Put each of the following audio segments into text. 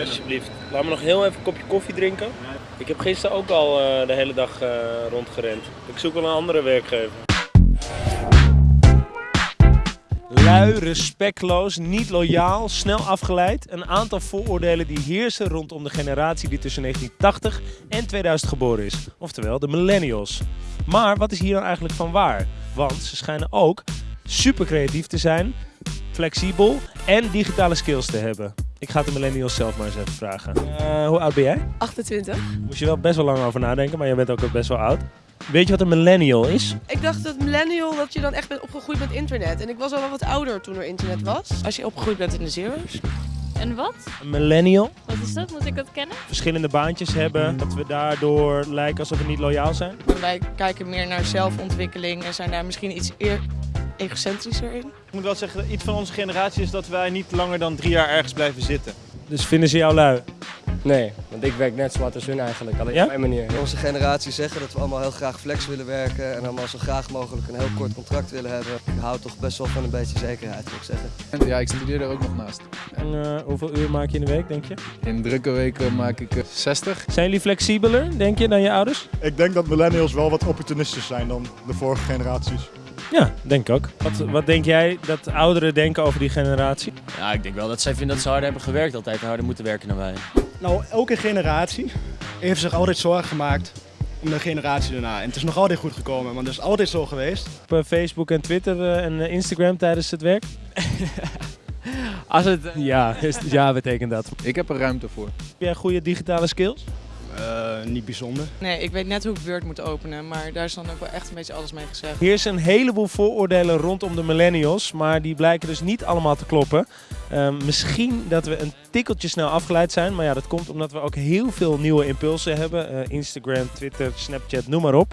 alsjeblieft. Laat me nog heel even een kopje koffie drinken. Ik heb gisteren ook al eh, de hele dag eh, rondgerend. Ik zoek wel een andere werkgever. Lui, respectloos, niet loyaal, snel afgeleid. Een aantal vooroordelen die heersen rondom de generatie die tussen 1980 en 2000 geboren is. Oftewel de millennials. Maar wat is hier dan eigenlijk van waar? Want ze schijnen ook super creatief te zijn, flexibel en digitale skills te hebben. Ik ga het de millennials zelf maar eens even vragen. Eh, hoe oud ben jij? 28. Moest je wel best wel lang over nadenken, maar jij bent ook best wel oud. Weet je wat een millennial is? Ik dacht dat millennial dat je dan echt bent opgegroeid met internet. En ik was al wel wat ouder toen er internet was. Als je opgegroeid bent in de zero's. En wat? Een millennial? Wat is dat? Moet ik dat kennen? Verschillende baantjes hebben, dat we daardoor lijken alsof we niet loyaal zijn. Wij kijken meer naar zelfontwikkeling en zijn daar misschien iets eer egocentrischer in. Ik moet wel zeggen, iets van onze generatie is dat wij niet langer dan drie jaar ergens blijven zitten. Dus vinden ze jou lui? Nee, want ik werk net zo hard als hun eigenlijk, alleen Ja? op mijn manier. Onze generatie zeggen dat we allemaal heel graag flex willen werken en allemaal zo graag mogelijk een heel kort contract willen hebben. Ik hou toch best wel van een beetje zekerheid, moet ik zeggen. Ja, ik studeer er ook nog naast. En eh, hoeveel uur maak je in de week, denk je? In drukke weken maak ik eh, 60. Zijn jullie flexibeler, denk je, dan je ouders? Ik denk dat millennials wel wat opportunistisch zijn dan de vorige generaties. Ja, denk ik ook. Wat, wat denk jij dat ouderen denken over die generatie? Ja, ik denk wel dat zij vinden dat ze harder hebben gewerkt altijd en harder moeten werken dan wij. Nou, elke generatie heeft zich altijd zorgen gemaakt om de generatie daarna. En het is nog altijd goed gekomen, want dat is altijd zo geweest. Op eh, Facebook en Twitter eh, en eh, Instagram tijdens het werk? Als het... Ja, is, ja betekent dat. Heb Ik heb er ruimte voor. jij goede digitale skills? Eh, niet bijzonder. Nee, ik weet net hoe ik Word moet openen, maar daar is dan ook wel echt een beetje alles mee gezegd. Hier zijn een heleboel vooroordelen rondom de millennials, maar die blijken dus niet allemaal te kloppen. Ehm, misschien dat we een tikkeltje snel afgeleid zijn, maar ja, dat komt omdat we ook heel veel nieuwe impulsen hebben. Eh, Instagram, Twitter, Snapchat, noem maar op.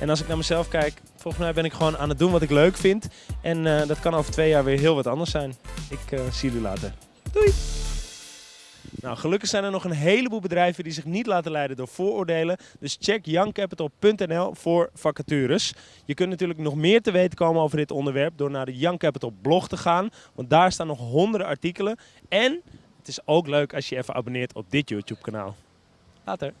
En als ik naar mezelf kijk, volgens mij ben ik gewoon aan het doen wat ik leuk vind. En eh, dat kan over twee jaar weer heel wat anders zijn. Ik eh, zie jullie later. Doei! Nou, gelukkig zijn er nog een heleboel bedrijven die zich niet laten leiden door vooroordelen. Dus check youngcapital.nl voor vacatures. Je kunt natuurlijk nog meer te weten komen over dit onderwerp door naar de Young Capital blog te gaan. Want daar staan nog honderden artikelen. En het is ook leuk als je even abonneert op dit YouTube kanaal. Later!